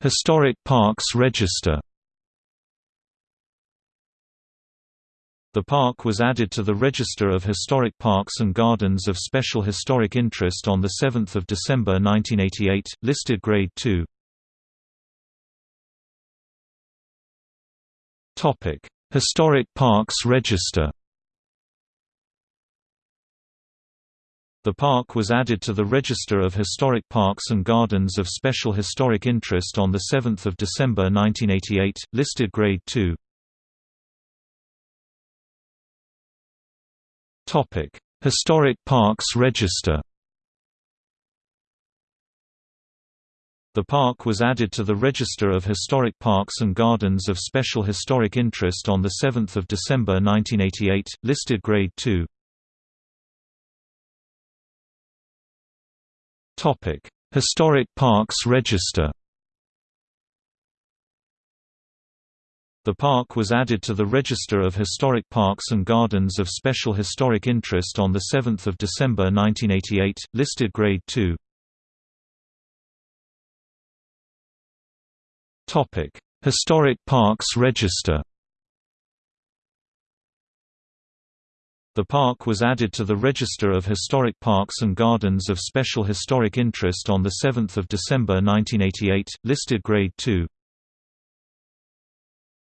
Historic Parks Register The park was added to the Register of Historic Parks and Gardens of Special Historic Interest on 7 December 1988, listed Grade 2. Historic Parks Register The park was added to the Register of Historic Parks and Gardens of Special Historic Interest on 7 December 1988, listed Grade 2. Historic Parks Register The park was added to the Register of Historic Parks and Gardens of Special Historic Interest on 7 December 1988, listed Grade 2. Historic Parks Register The park was added to the Register of Historic Parks and Gardens of Special Historic Interest on 7 December 1988, listed Grade 2. Historic Parks Register The park was added to the Register of Historic Parks and Gardens of Special Historic Interest on 7 December 1988, listed Grade 2.